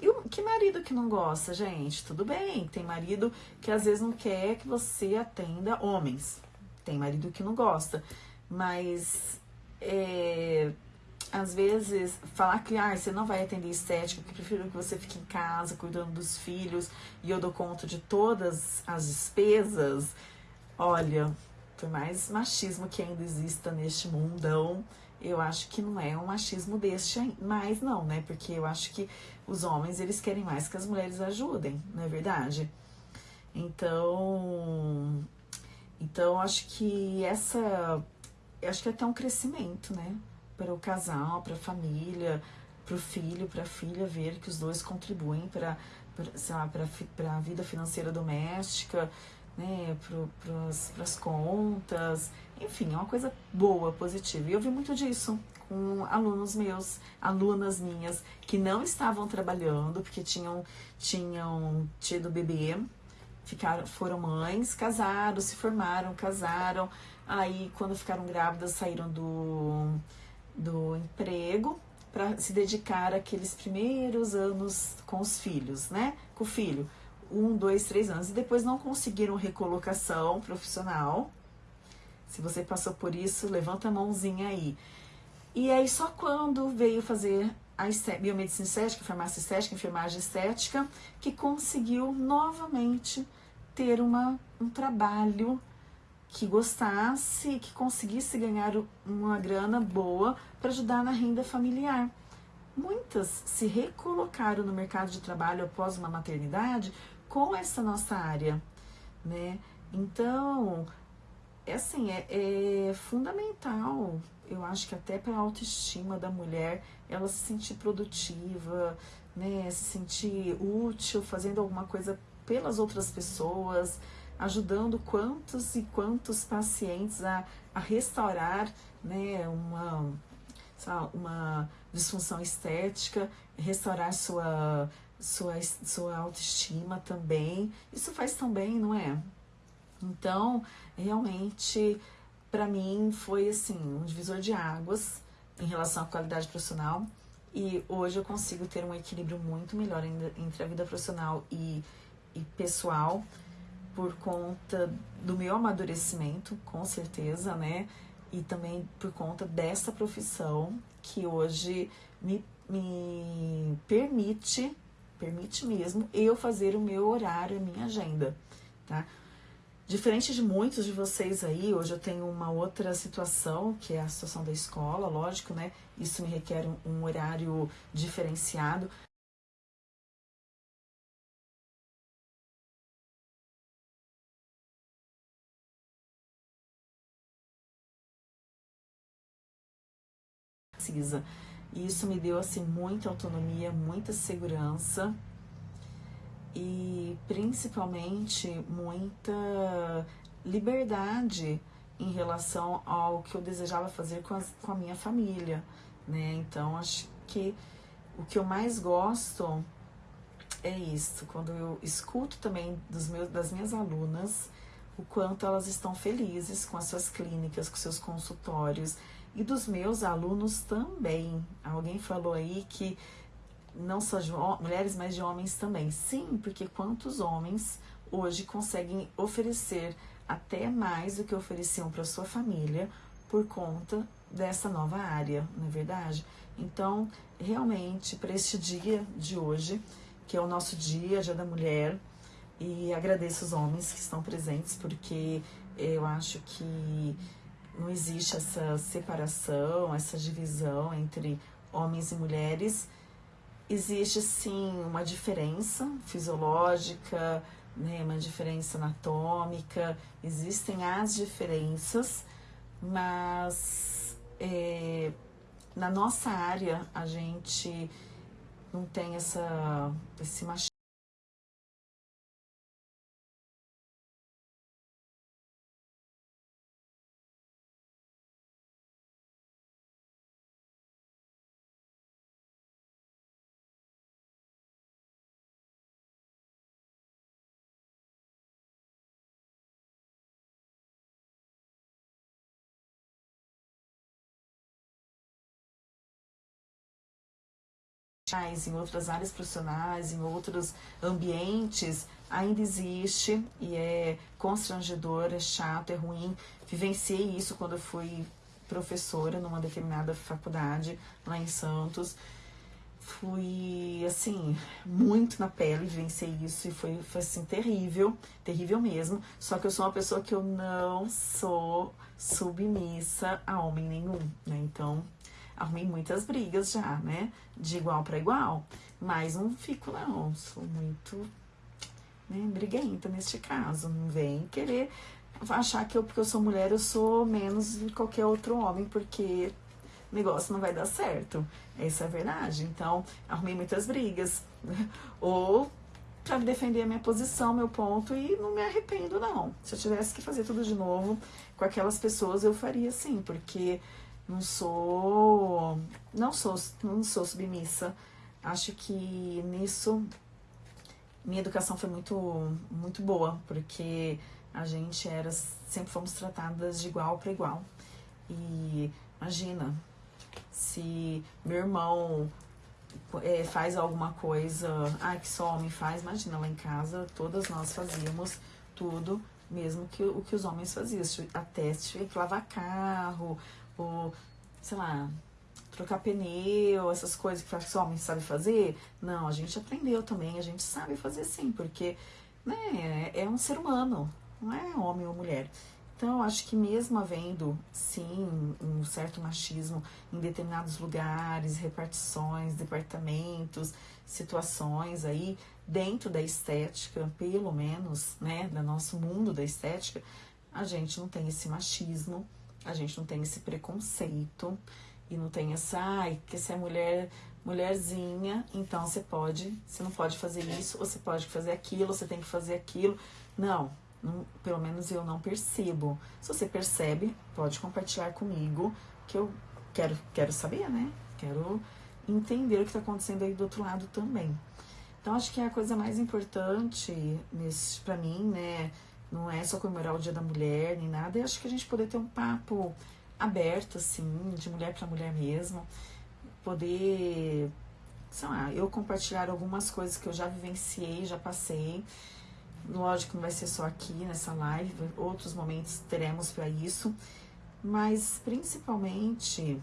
E o, que marido que não gosta, gente? Tudo bem, tem marido que às vezes não quer que você atenda homens. Tem marido que não gosta. Mas é, às vezes falar que ah, você não vai atender estética, porque prefiro que você fique em casa cuidando dos filhos e eu dou conta de todas as despesas. Olha, por mais machismo que ainda exista neste mundão, eu acho que não é um machismo deste mais não, né? Porque eu acho que os homens, eles querem mais que as mulheres ajudem, não é verdade? Então, então acho que essa, acho que é até um crescimento, né? Para o casal, para a família, para o filho, para a filha ver que os dois contribuem para para a vida financeira doméstica, né, para as contas, enfim, é uma coisa boa, positiva. E eu vi muito disso com alunos meus, alunas minhas, que não estavam trabalhando, porque tinham, tinham tido bebê, ficaram, foram mães, casaram, se formaram, casaram, aí quando ficaram grávidas saíram do, do emprego para se dedicar àqueles primeiros anos com os filhos, né? Com o filho, um, dois, três anos, e depois não conseguiram recolocação profissional, se você passou por isso, levanta a mãozinha aí. E aí só quando veio fazer a biomedicina estética, farmácia estética, enfermagem estética, que conseguiu novamente ter uma, um trabalho que gostasse, que conseguisse ganhar uma grana boa para ajudar na renda familiar. Muitas se recolocaram no mercado de trabalho após uma maternidade com essa nossa área, né? Então, é assim, é, é fundamental, eu acho que até para a autoestima da mulher, ela se sentir produtiva, né, se sentir útil, fazendo alguma coisa pelas outras pessoas, ajudando quantos e quantos pacientes a, a restaurar né, uma, uma disfunção estética, restaurar sua, sua, sua autoestima também. Isso faz tão bem, não é? Então, realmente, para mim, foi assim, um divisor de águas em relação à qualidade profissional. E hoje eu consigo ter um equilíbrio muito melhor entre a vida profissional e, e pessoal, por conta do meu amadurecimento, com certeza, né? E também por conta dessa profissão que hoje me, me permite, permite mesmo, eu fazer o meu horário, a minha agenda, tá? Diferente de muitos de vocês aí, hoje eu tenho uma outra situação, que é a situação da escola, lógico, né? Isso me requer um, um horário diferenciado. E isso me deu assim muita autonomia, muita segurança e principalmente muita liberdade em relação ao que eu desejava fazer com, as, com a minha família, né? Então acho que o que eu mais gosto é isso, quando eu escuto também dos meus, das minhas alunas o quanto elas estão felizes com as suas clínicas, com seus consultórios e dos meus alunos também. Alguém falou aí que não só de mulheres, mas de homens também. Sim, porque quantos homens hoje conseguem oferecer até mais do que ofereciam para sua família por conta dessa nova área, não é verdade? Então, realmente, para este dia de hoje, que é o nosso dia, Dia da Mulher, e agradeço os homens que estão presentes, porque eu acho que não existe essa separação, essa divisão entre homens e mulheres. Existe sim uma diferença fisiológica, né, uma diferença anatômica, existem as diferenças, mas é, na nossa área a gente não tem essa, esse machismo. Em outras áreas profissionais, em outros ambientes, ainda existe e é constrangedor, é chato, é ruim. Vivenciei isso quando eu fui professora numa determinada faculdade lá em Santos. Fui, assim, muito na pele, vivenciei isso e foi, foi assim, terrível, terrível mesmo. Só que eu sou uma pessoa que eu não sou submissa a homem nenhum, né? Então, arrumei muitas brigas já, né? De igual para igual. Mas não fico, não. Sou muito né, briguenta neste caso. Não vem querer achar que eu, porque eu sou mulher, eu sou menos de qualquer outro homem, porque o negócio não vai dar certo. Essa é a verdade. Então, arrumei muitas brigas. Ou para defender a minha posição, meu ponto, e não me arrependo, não. Se eu tivesse que fazer tudo de novo com aquelas pessoas, eu faria sim, porque não sou, não sou, não sou submissa. Acho que nisso minha educação foi muito, muito boa, porque a gente era, sempre fomos tratadas de igual para igual. E imagina, se meu irmão é, faz alguma coisa, ah, que só homem faz, imagina lá em casa, todas nós fazíamos tudo, mesmo que o que os homens faziam, até se tiver que lavar carro, ou, sei lá, trocar pneu, essas coisas que os homens sabem fazer. Não, a gente aprendeu também, a gente sabe fazer sim, porque né, é um ser humano, não é homem ou mulher. Então, eu acho que mesmo havendo, sim, um certo machismo em determinados lugares, repartições, departamentos, situações aí, dentro da estética, pelo menos, né, do nosso mundo da estética, a gente não tem esse machismo, a gente não tem esse preconceito e não tem essa, ai, que você é mulher, mulherzinha, então você pode, você não pode fazer isso, você pode fazer aquilo, você tem que fazer aquilo. Não, não, pelo menos eu não percebo. Se você percebe, pode compartilhar comigo, que eu quero, quero saber, né? Quero entender o que está acontecendo aí do outro lado também. Então, acho que é a coisa mais importante para mim, né? Não é só comemorar o Dia da Mulher nem nada. Eu acho que a gente poder ter um papo aberto, assim, de mulher para mulher mesmo. Poder, sei lá, eu compartilhar algumas coisas que eu já vivenciei, já passei. Lógico que não vai ser só aqui nessa live, outros momentos teremos para isso. Mas principalmente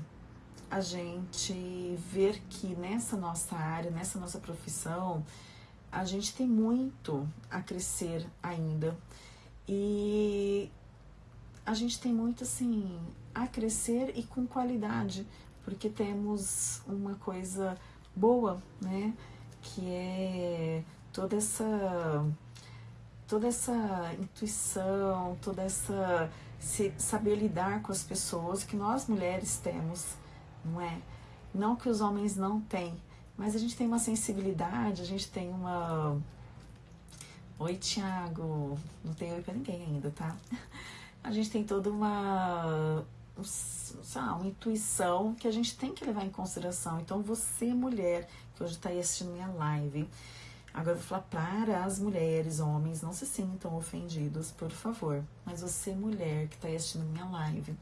a gente ver que nessa nossa área, nessa nossa profissão, a gente tem muito a crescer ainda e a gente tem muito assim a crescer e com qualidade, porque temos uma coisa boa, né? Que é toda essa toda essa intuição, toda essa saber lidar com as pessoas que nós mulheres temos, não é? Não que os homens não têm, mas a gente tem uma sensibilidade, a gente tem uma Oi, Tiago. Não tem oi pra ninguém ainda, tá? A gente tem toda uma, lá, uma intuição que a gente tem que levar em consideração. Então, você, mulher, que hoje está aí assistindo minha live, agora eu vou falar para as mulheres, homens, não se sintam ofendidos, por favor. Mas você, mulher, que está aí assistindo minha live,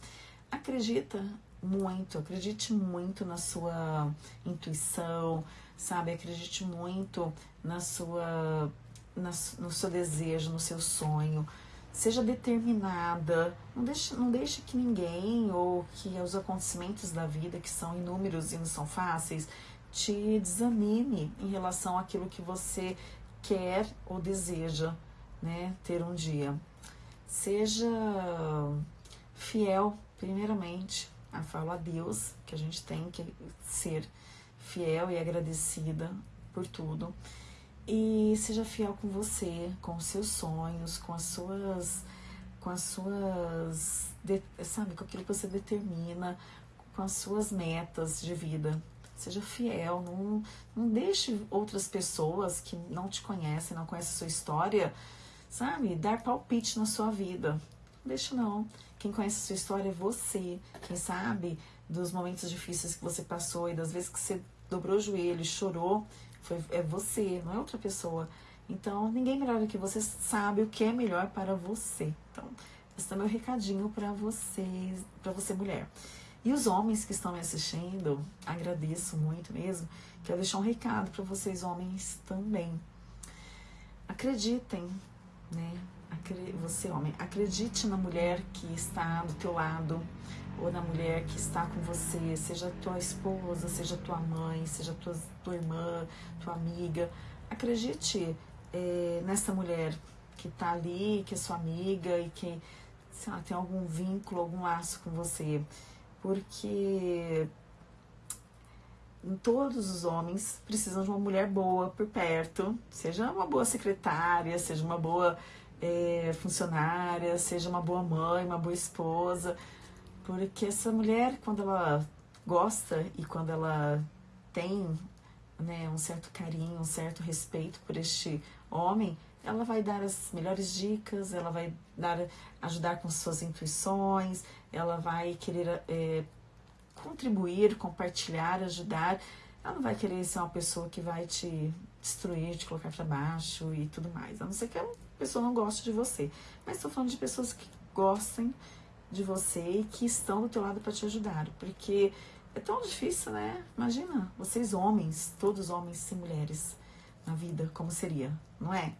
acredita muito, acredite muito na sua intuição, sabe? Acredite muito na sua no seu desejo, no seu sonho, seja determinada, não deixe, não deixe que ninguém ou que os acontecimentos da vida, que são inúmeros e não são fáceis, te desanime em relação àquilo que você quer ou deseja né, ter um dia. Seja fiel, primeiramente, a falo a Deus, que a gente tem que ser fiel e agradecida por tudo e seja fiel com você, com os seus sonhos, com as suas com as suas sabe, com aquilo que você determina, com as suas metas de vida. Seja fiel, não, não deixe outras pessoas que não te conhecem, não conhecem a sua história, sabe, dar palpite na sua vida. Não deixe não. Quem conhece a sua história é você. Quem sabe dos momentos difíceis que você passou e das vezes que você dobrou o joelho, chorou, foi, é você, não é outra pessoa. Então, ninguém melhor do que você sabe o que é melhor para você. Então, esse é meu recadinho para vocês, para você mulher. E os homens que estão me assistindo, agradeço muito mesmo. Quero deixar um recado para vocês homens também. Acreditem, né? Você homem, acredite na mulher que está do teu lado ou na mulher que está com você, seja tua esposa, seja tua mãe, seja tua, tua irmã, tua amiga. Acredite é, nessa mulher que está ali, que é sua amiga e que lá, tem algum vínculo, algum laço com você. Porque todos os homens precisam de uma mulher boa por perto, seja uma boa secretária, seja uma boa é, funcionária, seja uma boa mãe, uma boa esposa porque essa mulher, quando ela gosta e quando ela tem né, um certo carinho, um certo respeito por este homem, ela vai dar as melhores dicas, ela vai dar, ajudar com suas intuições, ela vai querer é, contribuir, compartilhar, ajudar. Ela não vai querer ser uma pessoa que vai te destruir, te colocar para baixo e tudo mais. A não ser que a pessoa não goste de você. Mas estou falando de pessoas que gostem de você e que estão do teu lado para te ajudar, porque é tão difícil, né? Imagina, vocês homens, todos homens e mulheres na vida, como seria, não é?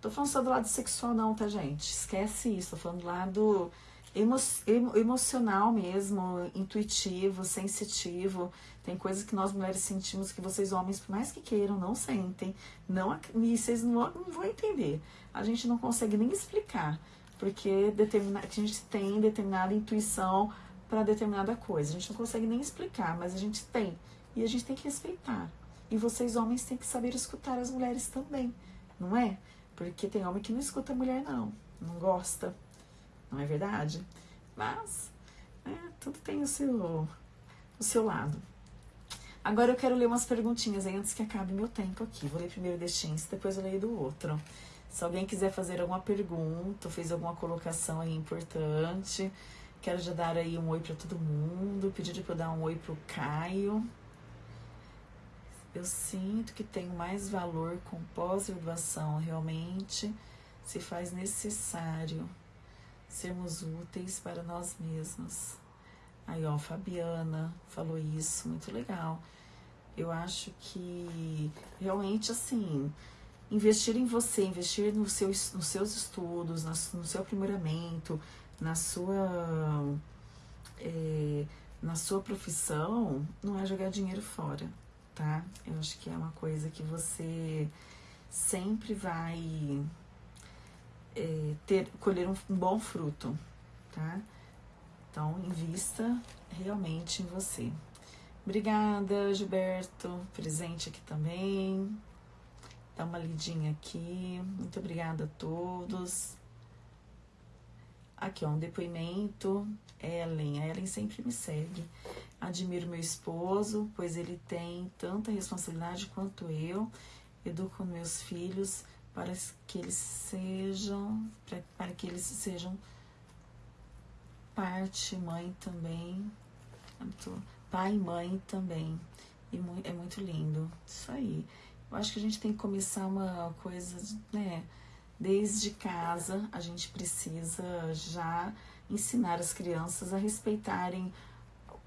Tô falando só do lado sexual não, tá, gente? Esquece isso, tô falando do lado emo emocional mesmo, intuitivo, sensitivo. Tem coisas que nós mulheres sentimos que vocês homens, por mais que queiram, não sentem, não, e vocês não, não vão entender. A gente não consegue nem explicar porque determina, a gente tem determinada intuição para determinada coisa. A gente não consegue nem explicar, mas a gente tem. E a gente tem que respeitar. E vocês, homens, têm que saber escutar as mulheres também, não é? Porque tem homem que não escuta a mulher, não. Não gosta. Não é verdade? Mas, é, tudo tem o seu, o seu lado. Agora eu quero ler umas perguntinhas aí antes que acabe meu tempo aqui. Vou ler primeiro deste depois eu leio do outro. Se alguém quiser fazer alguma pergunta, fez alguma colocação aí importante, quero já dar aí um oi para todo mundo, pedir para eu dar um oi pro Caio. Eu sinto que tenho mais valor com pós-graduação, realmente se faz necessário sermos úteis para nós mesmos. Aí, ó, Fabiana falou isso, muito legal. Eu acho que realmente assim, investir em você, investir no seu, nos seus estudos, no seu aprimoramento, na sua, é, na sua profissão, não é jogar dinheiro fora, tá? Eu acho que é uma coisa que você sempre vai é, ter, colher um, um bom fruto, tá? Então, invista realmente em você. Obrigada, Gilberto, presente aqui também dar uma lidinha aqui. Muito obrigada a todos. Aqui, ó, um depoimento. Ellen, a Ellen sempre me segue. Admiro meu esposo, pois ele tem tanta responsabilidade quanto eu. Educo meus filhos para que eles sejam, para, para que eles sejam parte, mãe também. Pai e mãe também. E é muito lindo. Isso aí. Eu acho que a gente tem que começar uma coisa, né? Desde casa, a gente precisa já ensinar as crianças a respeitarem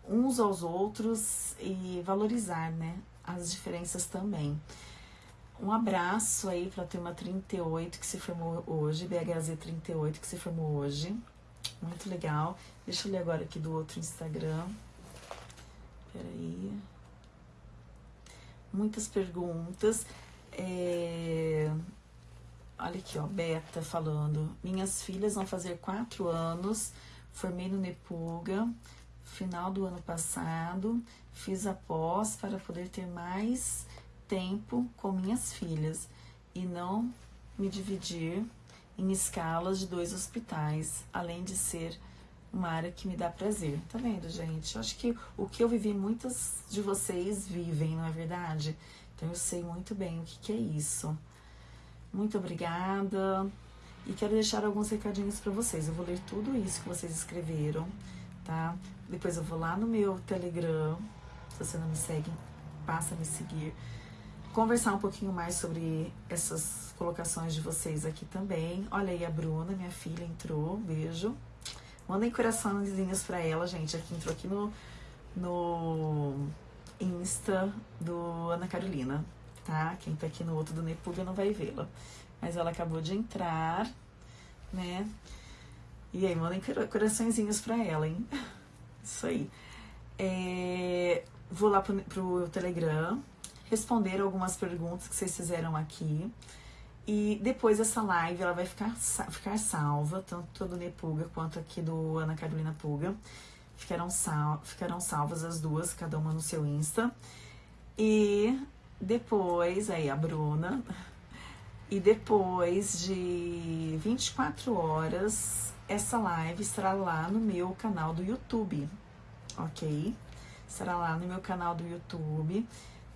uns aos outros e valorizar, né? As diferenças também. Um abraço aí para a turma 38 que se formou hoje, BHZ 38 que se formou hoje. Muito legal. Deixa eu ler agora aqui do outro Instagram. Peraí. Muitas perguntas. É... Olha aqui, ó, Beta falando. Minhas filhas vão fazer quatro anos. Formei no Nepuga, final do ano passado. Fiz a pós para poder ter mais tempo com minhas filhas e não me dividir em escalas de dois hospitais, além de ser uma área que me dá prazer. Tá vendo, gente? Eu acho que o que eu vivi, muitas de vocês vivem, não é verdade? Então eu sei muito bem o que, que é isso. Muito obrigada. E quero deixar alguns recadinhos para vocês. Eu vou ler tudo isso que vocês escreveram, tá? Depois eu vou lá no meu Telegram. Se você não me segue, passa a me seguir conversar um pouquinho mais sobre essas colocações de vocês aqui também. Olha aí a Bruna, minha filha, entrou. Beijo. Mandem coraçõezinhos pra ela, gente. Aqui entrou aqui no, no Insta do Ana Carolina, tá? Quem tá aqui no outro do Nepuga não vai vê-la. Mas ela acabou de entrar, né? E aí, mandem coraçõezinhos pra ela, hein? Isso aí. É, vou lá pro, pro Telegram, responder algumas perguntas que vocês fizeram aqui. E depois essa live ela vai ficar, ficar salva, tanto do Nepuga quanto aqui do Ana Carolina Puga. Ficarão, sal, ficarão salvas as duas, cada uma no seu Insta. E depois, aí a Bruna. E depois de 24 horas, essa live estará lá no meu canal do YouTube, ok? Estará lá no meu canal do YouTube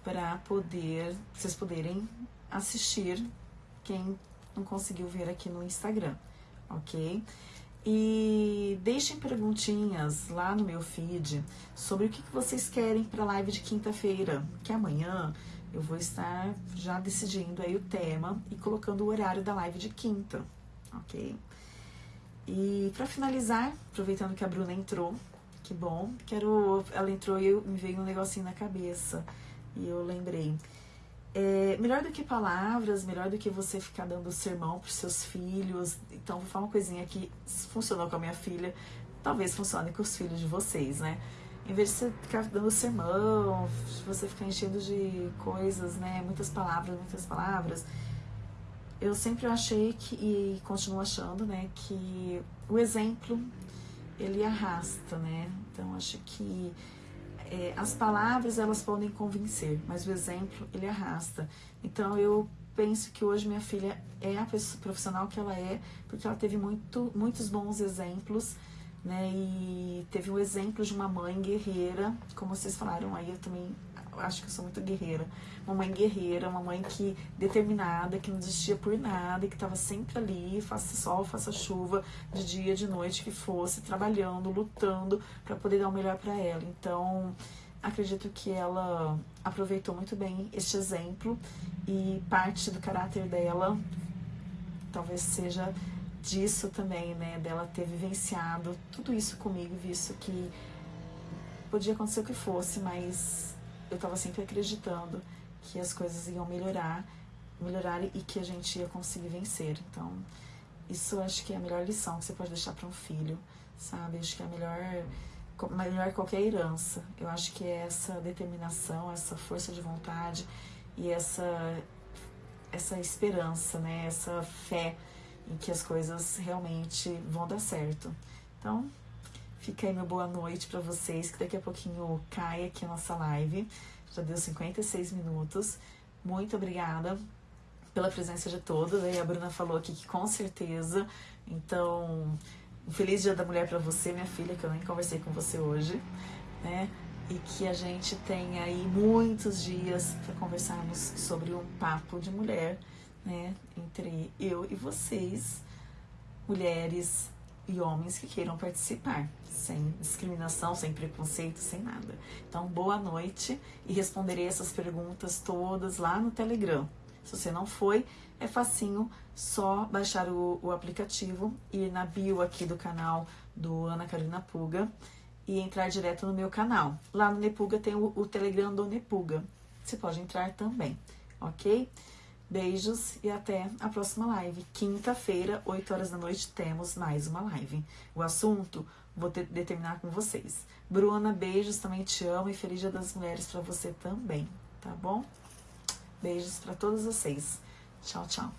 para poder vocês poderem assistir quem não conseguiu ver aqui no Instagram, ok? E deixem perguntinhas lá no meu feed sobre o que, vocês querem para a live de quinta-feira, que amanhã eu vou estar já decidindo aí o tema e colocando o horário da live de quinta, ok? E para finalizar, aproveitando que a Bruna entrou, que bom, quero, ela entrou e me veio um negocinho na cabeça e eu lembrei. É, melhor do que palavras, melhor do que você ficar dando sermão para seus filhos. Então, vou falar uma coisinha que funcionou com a minha filha, talvez funcione com os filhos de vocês, né? Em vez de você ficar dando sermão, você ficar enchendo de coisas, né? Muitas palavras, muitas palavras. Eu sempre achei que, e continuo achando, né, que o exemplo ele arrasta, né? Então, acho que é, as palavras elas podem convencer, mas o exemplo ele arrasta. Então eu penso que hoje minha filha é a profissional que ela é, porque ela teve muito, muitos bons exemplos, né? E teve o exemplo de uma mãe guerreira, como vocês falaram aí, eu também acho que eu sou muito guerreira. Uma mãe guerreira, uma mãe que determinada, que não desistia por nada, que estava sempre ali, faça sol, faça chuva, de dia, de noite que fosse, trabalhando, lutando para poder dar o melhor para ela. Então, acredito que ela aproveitou muito bem este exemplo e parte do caráter dela talvez seja disso também, né, dela ter vivenciado tudo isso comigo, visto que podia acontecer o que fosse, mas eu estava sempre acreditando que as coisas iam melhorar, melhorar e que a gente ia conseguir vencer. Então, isso acho que é a melhor lição que você pode deixar para um filho, sabe? Acho que é a melhor melhor qualquer herança. Eu acho que é essa determinação, essa força de vontade e essa essa esperança, né? Essa fé em que as coisas realmente vão dar certo. Então, Fica aí meu boa noite para vocês, que daqui a pouquinho cai aqui a nossa live. Já deu 56 minutos. Muito obrigada pela presença de todos. Aí a Bruna falou aqui que com certeza. Então, um feliz Dia da Mulher para você, minha filha, que eu nem conversei com você hoje, né? E que a gente tenha aí muitos dias para conversarmos sobre um papo de mulher, né? Entre eu e vocês, mulheres e homens que queiram participar, sem discriminação, sem preconceito, sem nada. Então, boa noite e responderei essas perguntas todas lá no Telegram. Se você não foi, é facinho, só baixar o, o aplicativo, ir na bio aqui do canal do Ana Carolina Puga e entrar direto no meu canal. Lá no Nepuga tem o, o Telegram do Nepuga. Você pode entrar também, ok? Beijos e até a próxima live. Quinta-feira, 8 horas da noite, temos mais uma live. O assunto vou ter, determinar com vocês. Bruna, beijos, também te amo e feliz Dia das Mulheres para você também, tá bom? Beijos para todos vocês. Tchau, tchau.